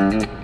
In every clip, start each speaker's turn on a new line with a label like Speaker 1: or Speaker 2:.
Speaker 1: Mm-hmm.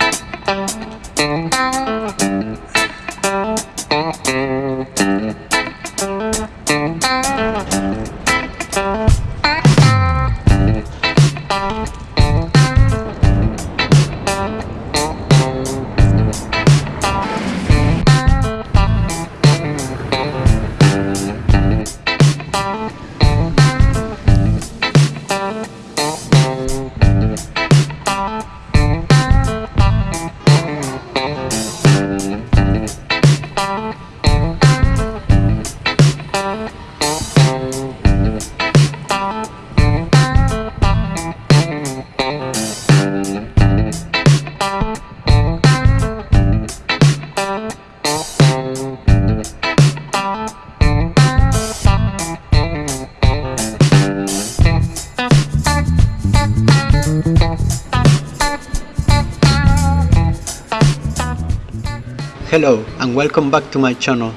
Speaker 1: Hello and welcome back to my channel.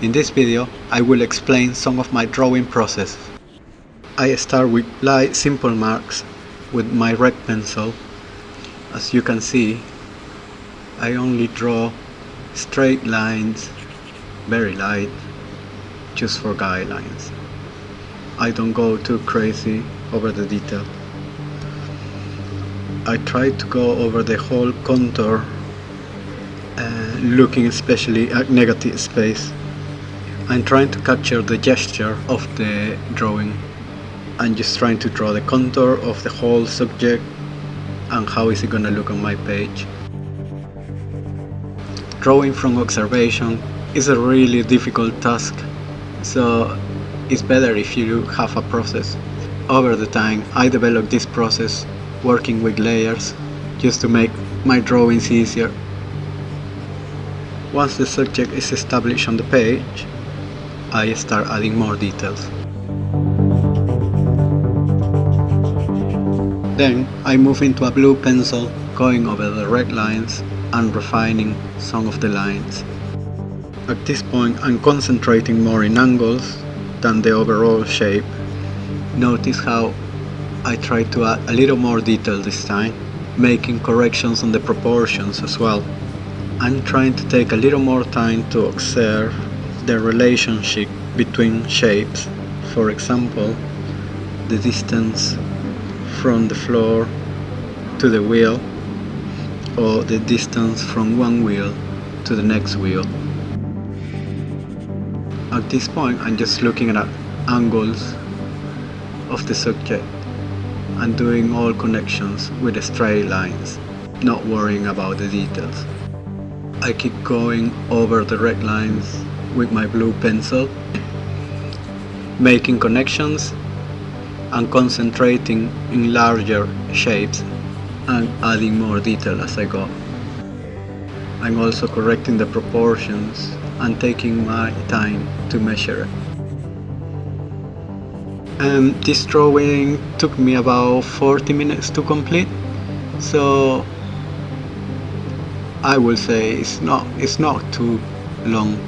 Speaker 1: In this video I will explain some of my drawing process. I start with light simple marks with my red pencil. As you can see I only draw straight lines, very light, just for guidelines. I don't go too crazy over the detail. I try to go over the whole contour uh, looking especially at negative space. I'm trying to capture the gesture of the drawing. I'm just trying to draw the contour of the whole subject and how is it gonna look on my page. Drawing from observation is a really difficult task, so it's better if you have a process. Over the time, I developed this process working with layers just to make my drawings easier once the subject is established on the page, I start adding more details. Then I move into a blue pencil, going over the red lines and refining some of the lines. At this point I'm concentrating more in angles than the overall shape. Notice how I try to add a little more detail this time, making corrections on the proportions as well. I'm trying to take a little more time to observe the relationship between shapes. For example, the distance from the floor to the wheel or the distance from one wheel to the next wheel. At this point I'm just looking at angles of the subject and doing all connections with the straight lines, not worrying about the details. I keep going over the red lines with my blue pencil, making connections and concentrating in larger shapes and adding more detail as I go. I'm also correcting the proportions and taking my time to measure it. And this drawing took me about 40 minutes to complete, so I would say it's not it's not too long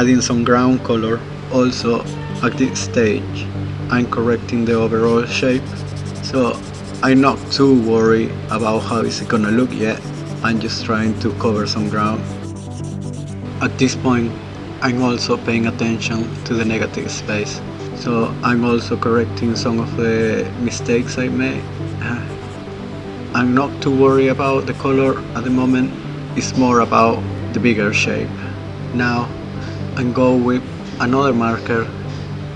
Speaker 1: adding some ground color also at this stage. I'm correcting the overall shape so I'm not too worried about how it's gonna look yet. I'm just trying to cover some ground. At this point I'm also paying attention to the negative space so I'm also correcting some of the mistakes I made. I'm not too worried about the color at the moment, it's more about the bigger shape. Now and go with another marker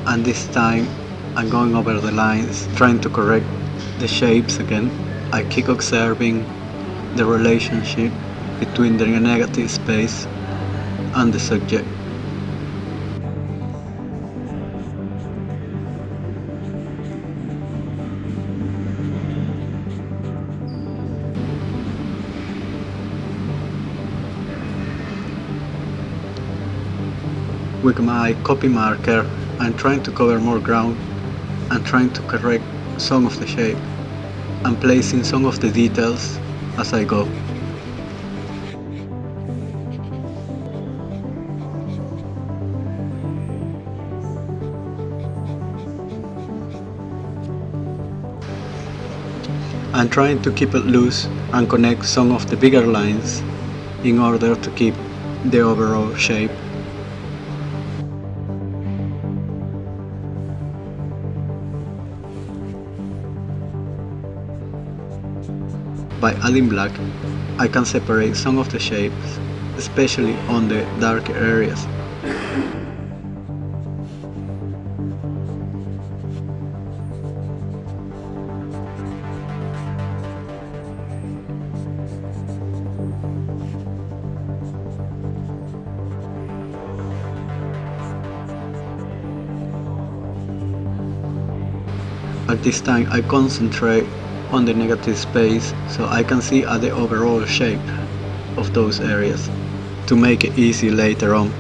Speaker 1: and this time I'm going over the lines trying to correct the shapes again. I keep observing the relationship between the negative space and the subject. With my Copic marker I'm trying to cover more ground and trying to correct some of the shape and placing some of the details as I go. I'm trying to keep it loose and connect some of the bigger lines in order to keep the overall shape. By adding black, I can separate some of the shapes, especially on the darker areas. At this time I concentrate on the negative space so I can see at the overall shape of those areas to make it easy later on.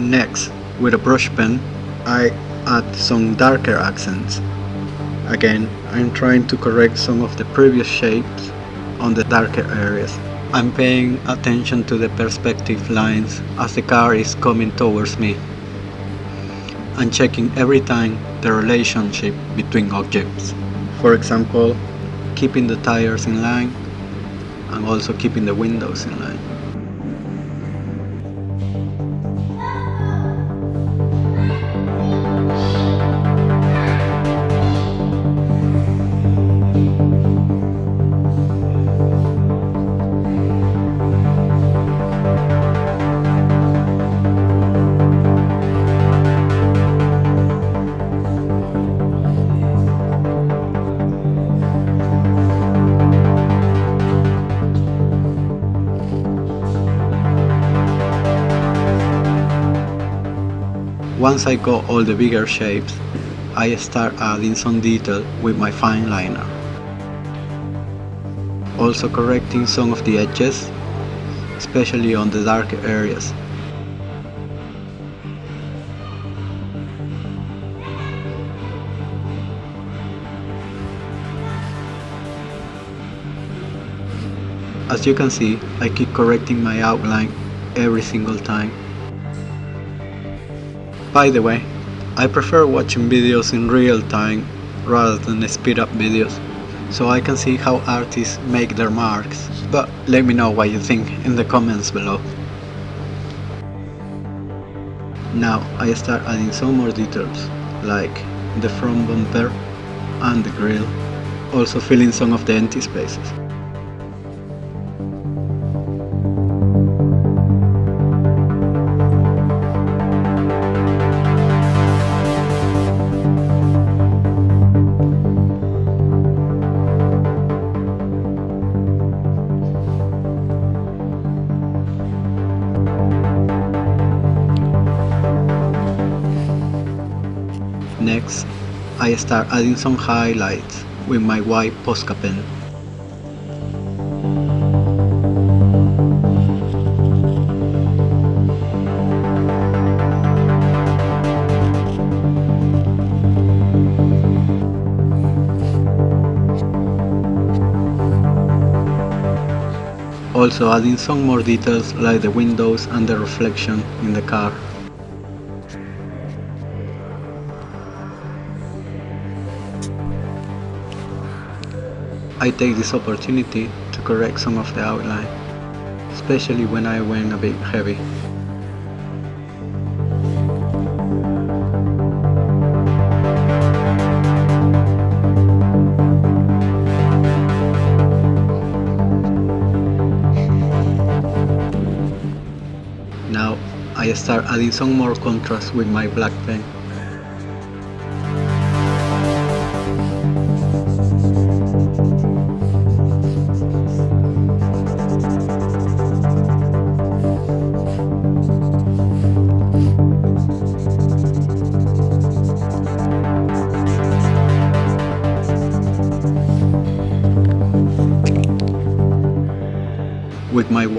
Speaker 1: Next, with a brush pen, I add some darker accents. Again, I'm trying to correct some of the previous shapes on the darker areas. I'm paying attention to the perspective lines as the car is coming towards me and checking every time the relationship between objects. For example, keeping the tires in line and also keeping the windows in line. Once I got all the bigger shapes, I start adding some detail with my fine liner. Also correcting some of the edges, especially on the darker areas. As you can see, I keep correcting my outline every single time. By the way, I prefer watching videos in real time rather than speed up videos, so I can see how artists make their marks, but let me know what you think in the comments below. Now I start adding some more details, like the front bumper and the grille, also filling some of the empty spaces. Next, I start adding some highlights with my white Posca pen. Also adding some more details like the windows and the reflection in the car. I take this opportunity to correct some of the outline, especially when I went a bit heavy. Now I start adding some more contrast with my black pen.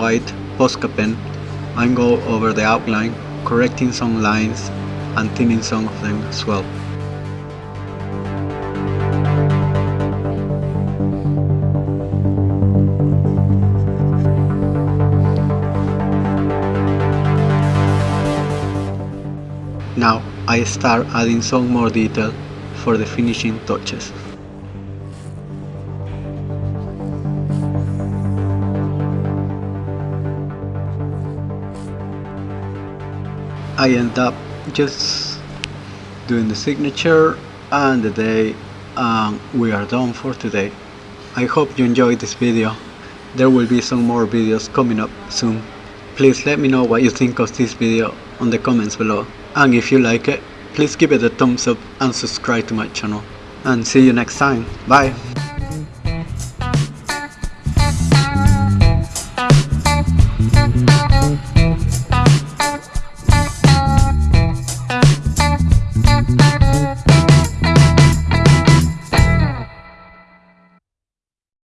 Speaker 1: White Posca pen, I go over the outline, correcting some lines and thinning some of them as well. Now I start adding some more detail for the finishing touches. I end up just doing the signature and the day and we are done for today. I hope you enjoyed this video. There will be some more videos coming up soon. Please let me know what you think of this video on the comments below. And if you like it, please give it a thumbs up and subscribe to my channel. And see you next time. Bye!